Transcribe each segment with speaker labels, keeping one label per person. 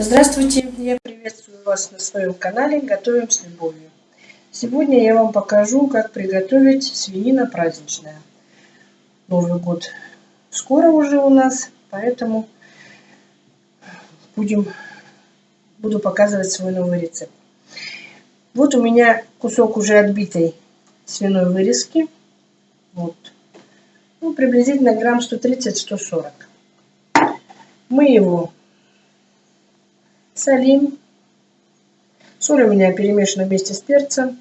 Speaker 1: Здравствуйте, я приветствую вас на своем канале Готовим с любовью. Сегодня я вам покажу, как приготовить свинина праздничная. Новый год скоро уже у нас, поэтому будем, буду показывать свой новый рецепт. Вот у меня кусок уже отбитой свиной вырезки. Вот. Ну, приблизительно грамм 130-140. Мы его солим. Соль у меня перемешана вместе с перцем.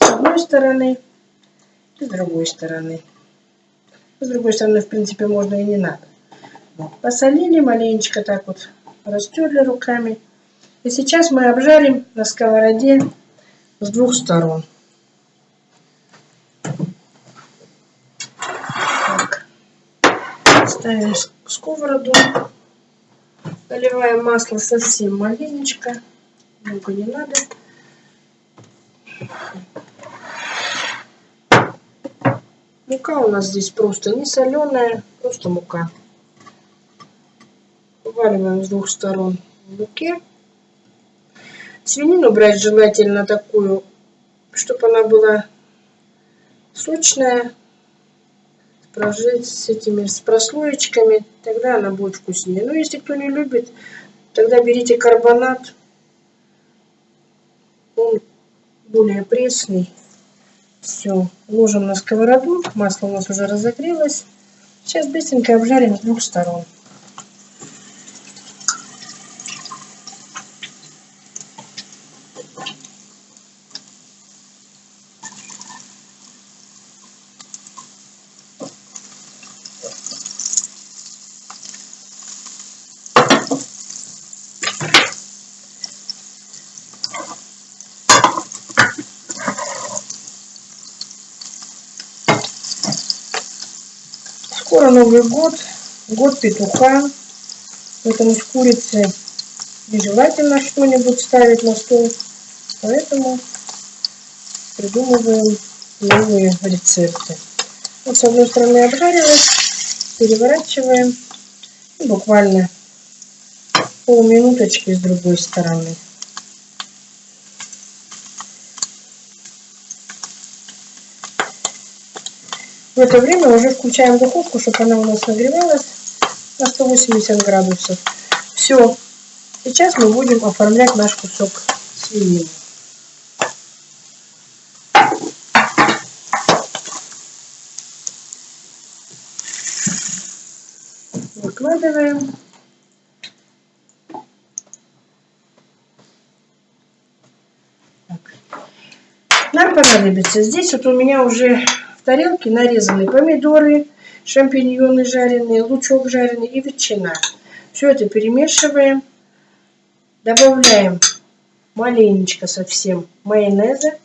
Speaker 1: С одной стороны и с другой стороны. С другой стороны, в принципе, можно и не надо. Вот. Посолили маленечко так вот, растерли руками. И сейчас мы обжарим на сковороде с двух сторон. Так. Ставим сковороду. Наливаем масло совсем маленечко. Много не надо. Мука у нас здесь просто не соленая, просто мука. Вываливаем с двух сторон в муке. Свинину брать желательно такую, чтобы она была сочная, прожить с этими с прослоечками, тогда она будет вкуснее. Но если кто не любит, тогда берите карбонат. Он более пресный. Все, ложим на сковороду. Масло у нас уже разогрелось. Сейчас быстренько обжарим с двух сторон. Скоро Новый год, год петуха, поэтому с курицей нежелательно что-нибудь ставить на стол, поэтому придумываем новые рецепты. Вот с одной стороны обжарилась, переворачиваем и буквально полминуточки с другой стороны. В это время уже включаем духовку, чтобы она у нас нагревалась на 180 градусов. Все. Сейчас мы будем оформлять наш кусок свинины. Выкладываем. Так. Нам понадобится. Здесь вот у меня уже в тарелке нарезаны помидоры, шампиньоны жареные, лучок жареный и ветчина. Все это перемешиваем. Добавляем маленечко совсем майонеза.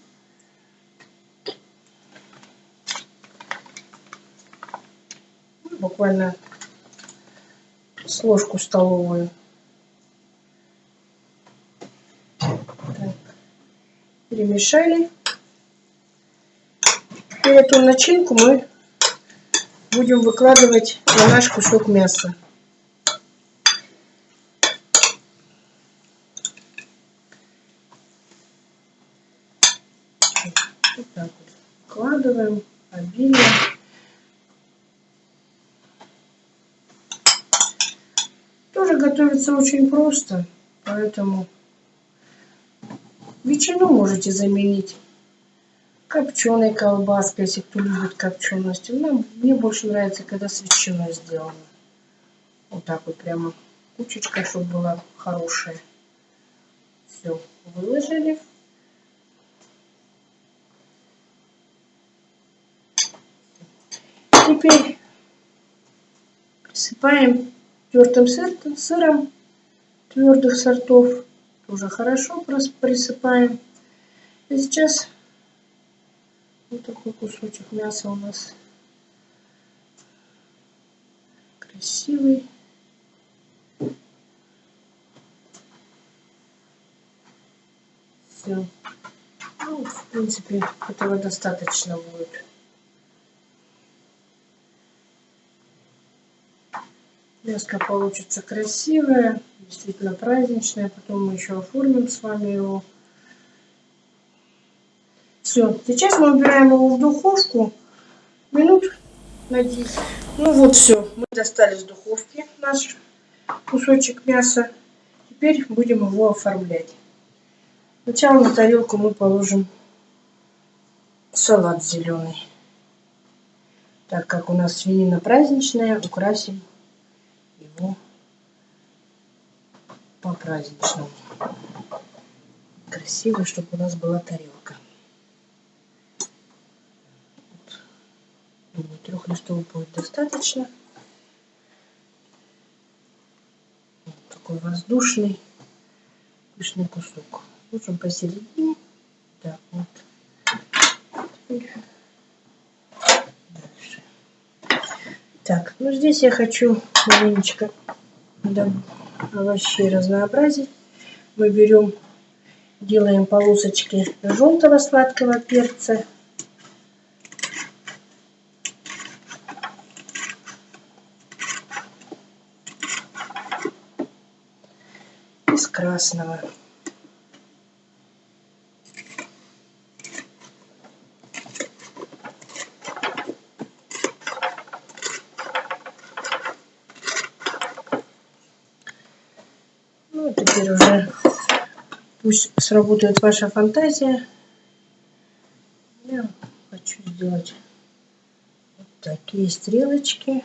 Speaker 1: Буквально с ложку столовую. Так. Перемешали. И эту начинку мы будем выкладывать на наш кусок мяса. Вот так вот вкладываем обильно. Тоже готовится очень просто, поэтому ветчину можете заменить копченой колбаской, если кто любит копченость. Ну, мне больше нравится, когда с ветчиной сделано. Вот так вот прямо кучечка, чтобы была хорошая. Все, выложили. Теперь присыпаем тертым сыром твердых сортов. Тоже хорошо присыпаем. И сейчас вот такой кусочек мяса у нас красивый. Все. Ну, в принципе, этого достаточно будет. Мяско получится красивое, действительно праздничное. Потом мы еще оформим с вами его. Все, сейчас мы убираем его в духовку минут на 10. Ну вот все, мы достали с духовки наш кусочек мяса. Теперь будем его оформлять. Сначала на тарелку мы положим салат зеленый. Так как у нас свинина праздничная, украсим его по-праздничному. Красиво, чтобы у нас была тарелка. Думаю, листов будет достаточно. Вот такой воздушный, пышный кусок. Ложим посередине. Так, вот. Дальше. Так, ну здесь я хочу маленечко да, овощей разнообразить. Мы берем, делаем полосочки желтого сладкого перца из красного. Ну, теперь уже пусть сработает ваша фантазия. Я хочу сделать вот такие стрелочки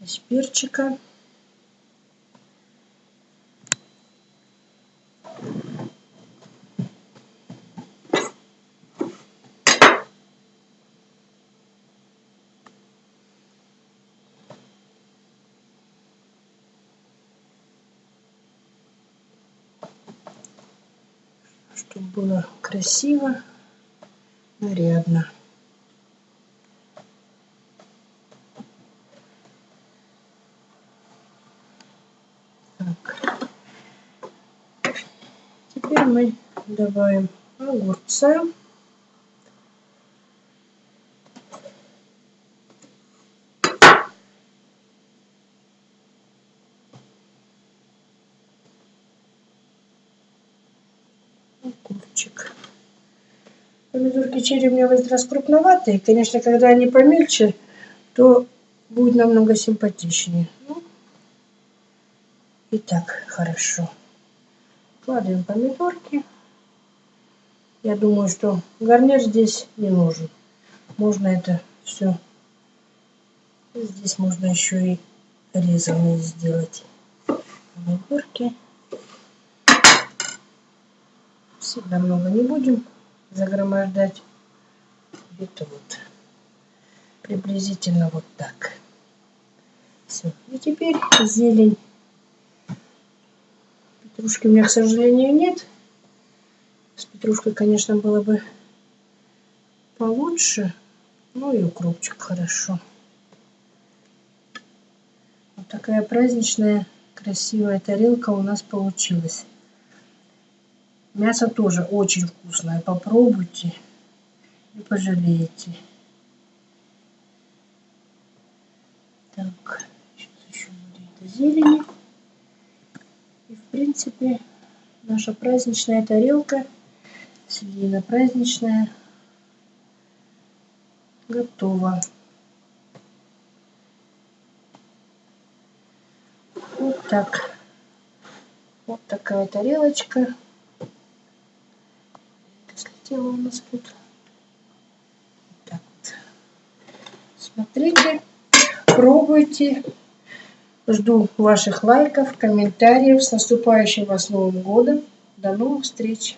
Speaker 1: из перчика. Чтобы было красиво, нарядно. Так. Теперь мы добавим огурца. Помидорки черри у меня в этот раз крупноватые. Конечно, когда они помельче, то будет намного симпатичнее. Ну, и так хорошо. Кладем помидорки. Я думаю, что гарнир здесь не нужен. Можно это все. Здесь можно еще и резанные сделать помидорки. Сильно много не будем загромождать. Где-то вот приблизительно вот так. Все. И теперь зелень. Петрушки у меня, к сожалению, нет. С петрушкой, конечно, было бы получше. Ну и укропчик хорошо. Вот такая праздничная, красивая тарелка у нас получилась. Мясо тоже очень вкусное. Попробуйте. Не пожалеете. Так, сейчас еще будет зелени. И в принципе наша праздничная тарелка, свинина праздничная, готова. Вот так. Вот такая тарелочка слетела у нас тут. Так вот. Смотрите, пробуйте. Жду ваших лайков, комментариев. С наступающим вас Новым годом. До новых встреч!